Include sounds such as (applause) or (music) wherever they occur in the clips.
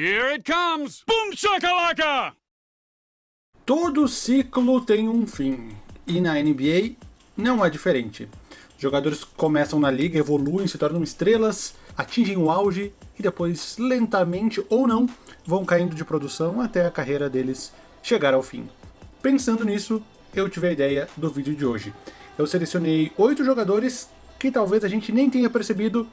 Here it comes! Boom shakalaka! Todo ciclo tem um fim, e na NBA não é diferente. Jogadores começam na liga, evoluem, se tornam estrelas, atingem o auge e depois, lentamente ou não, vão caindo de produção até a carreira deles chegar ao fim. Pensando nisso, eu tive a ideia do vídeo de hoje. Eu selecionei oito jogadores que talvez a gente nem tenha percebido,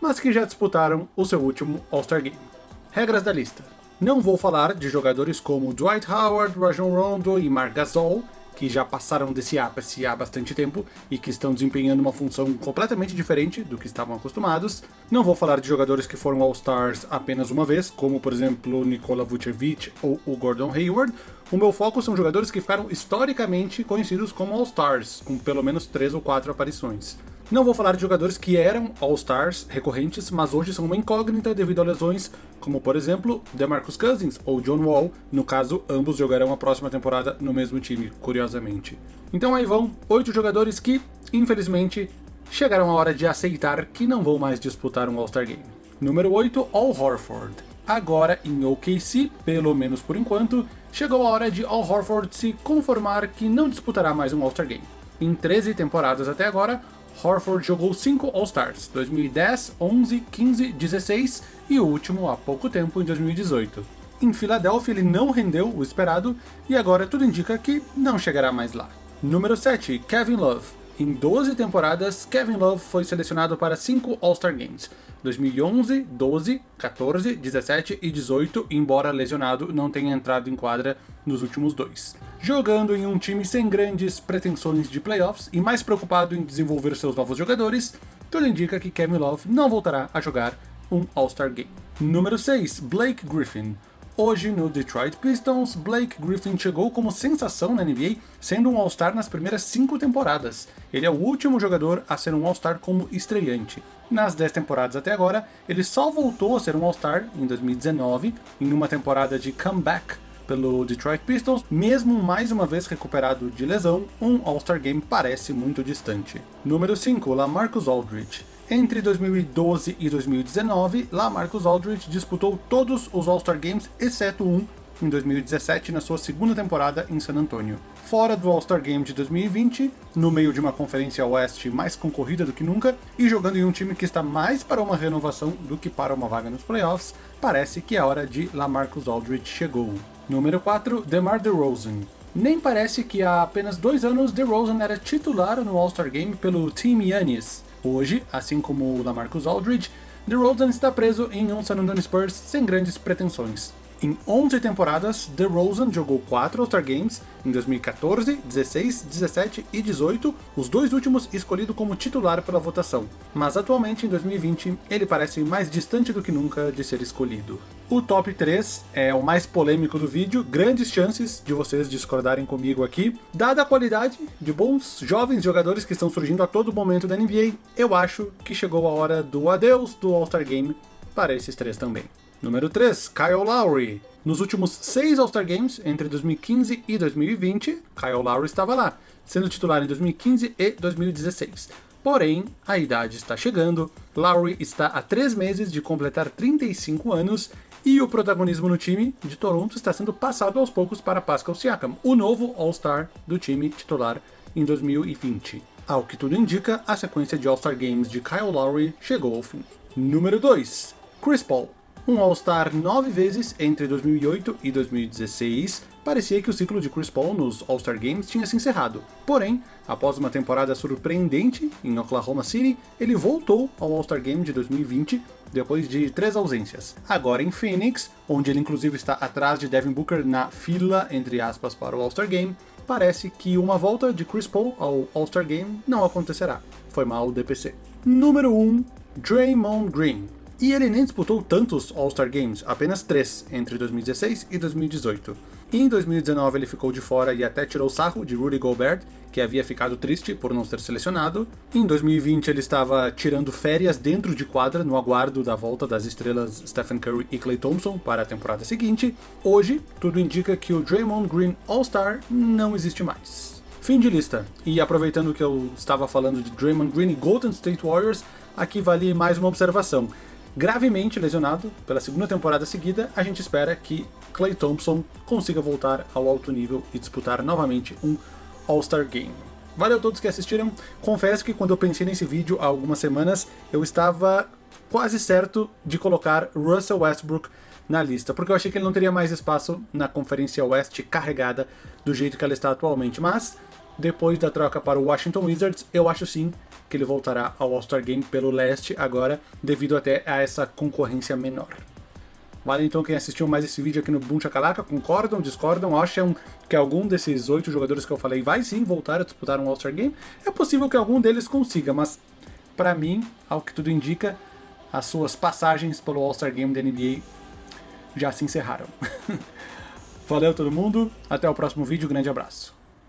mas que já disputaram o seu último All-Star Game. Regras da lista. Não vou falar de jogadores como Dwight Howard, Rajon Rondo e Marc Gasol, que já passaram desse ápice há bastante tempo e que estão desempenhando uma função completamente diferente do que estavam acostumados. Não vou falar de jogadores que foram All-Stars apenas uma vez, como por exemplo Nikola Vucevic ou o Gordon Hayward. O meu foco são jogadores que ficaram historicamente conhecidos como All-Stars, com pelo menos 3 ou 4 aparições. Não vou falar de jogadores que eram All-Stars recorrentes, mas hoje são uma incógnita devido a lesões, como por exemplo DeMarcus Cousins ou John Wall, no caso ambos jogarão a próxima temporada no mesmo time, curiosamente. Então aí vão oito jogadores que, infelizmente, chegaram a hora de aceitar que não vão mais disputar um All-Star Game. Número 8, Al Horford. Agora em OKC, pelo menos por enquanto, chegou a hora de Al Horford se conformar que não disputará mais um All-Star Game. Em 13 temporadas até agora, Horford jogou 5 All-Stars, 2010, 11, 15, 16 e o último há pouco tempo, em 2018. Em Filadélfia ele não rendeu o esperado e agora tudo indica que não chegará mais lá. Número 7, Kevin Love. Em 12 temporadas, Kevin Love foi selecionado para 5 All-Star Games, 2011, 12, 14, 17 e 18, embora lesionado não tenha entrado em quadra nos últimos dois. Jogando em um time sem grandes pretensões de playoffs e mais preocupado em desenvolver seus novos jogadores, tudo indica que Kevin Love não voltará a jogar um All-Star Game. Número 6, Blake Griffin. Hoje no Detroit Pistons, Blake Griffin chegou como sensação na NBA, sendo um All-Star nas primeiras 5 temporadas. Ele é o último jogador a ser um All-Star como estreante. Nas 10 temporadas até agora, ele só voltou a ser um All-Star em 2019, em uma temporada de comeback pelo Detroit Pistons, mesmo mais uma vez recuperado de lesão, um All-Star Game parece muito distante. Número 5, Lamarcus Aldridge. Entre 2012 e 2019, Lamarcus Aldridge disputou todos os All-Star Games, exceto um, em 2017, na sua segunda temporada em San Antonio. Fora do All-Star Game de 2020, no meio de uma conferência oeste mais concorrida do que nunca, e jogando em um time que está mais para uma renovação do que para uma vaga nos playoffs, parece que a hora de Lamarcus Aldridge chegou. Número 4, DeMar DeRozan. Nem parece que há apenas dois anos DeRozan era titular no All-Star Game pelo Team Yanis, Hoje, assim como o Lamarcus Aldridge, DeRozan está preso em um San Antonio Spurs sem grandes pretensões. Em 11 temporadas, DeRozan jogou 4 All-Star Games em 2014, 16, 17 e 18, os dois últimos escolhido como titular pela votação. Mas atualmente, em 2020, ele parece mais distante do que nunca de ser escolhido. O top 3 é o mais polêmico do vídeo, grandes chances de vocês discordarem comigo aqui. Dada a qualidade de bons jovens jogadores que estão surgindo a todo momento da NBA, eu acho que chegou a hora do adeus do All-Star Game para esses três também. Número 3, Kyle Lowry. Nos últimos seis All-Star Games, entre 2015 e 2020, Kyle Lowry estava lá, sendo titular em 2015 e 2016. Porém, a idade está chegando, Lowry está há três meses de completar 35 anos e o protagonismo no time de Toronto está sendo passado aos poucos para Pascal Siakam, o novo All-Star do time titular em 2020. Ao que tudo indica, a sequência de All-Star Games de Kyle Lowry chegou ao fim. Número 2. Chris Paul um All-Star nove vezes entre 2008 e 2016, parecia que o ciclo de Chris Paul nos All-Star Games tinha se encerrado. Porém, após uma temporada surpreendente em Oklahoma City, ele voltou ao All-Star Game de 2020 depois de três ausências. Agora em Phoenix, onde ele inclusive está atrás de Devin Booker na fila, entre aspas, para o All-Star Game, parece que uma volta de Chris Paul ao All-Star Game não acontecerá. Foi mal o DPC. Número 1, Draymond Green. E ele nem disputou tantos All-Star Games, apenas três, entre 2016 e 2018. Em 2019 ele ficou de fora e até tirou sarro de Rudy Gobert, que havia ficado triste por não ser selecionado. Em 2020 ele estava tirando férias dentro de quadra no aguardo da volta das estrelas Stephen Curry e Klay Thompson para a temporada seguinte. Hoje, tudo indica que o Draymond Green All-Star não existe mais. Fim de lista. E aproveitando que eu estava falando de Draymond Green e Golden State Warriors, aqui vale mais uma observação. Gravemente lesionado pela segunda temporada seguida, a gente espera que Clay Thompson consiga voltar ao alto nível e disputar novamente um All-Star Game. Valeu a todos que assistiram. Confesso que quando eu pensei nesse vídeo há algumas semanas, eu estava quase certo de colocar Russell Westbrook na lista, porque eu achei que ele não teria mais espaço na Conferência Oeste carregada do jeito que ela está atualmente, mas depois da troca para o Washington Wizards, eu acho sim que ele voltará ao All-Star Game pelo leste agora, devido até a essa concorrência menor. Vale então quem assistiu mais esse vídeo aqui no Boom Chacalaca, concordam, discordam, acham que algum desses oito jogadores que eu falei vai sim voltar a disputar um All-Star Game? É possível que algum deles consiga, mas para mim, ao que tudo indica, as suas passagens pelo All-Star Game da NBA já se encerraram. (laughs) Valeu todo mundo, até o próximo vídeo, grande abraço.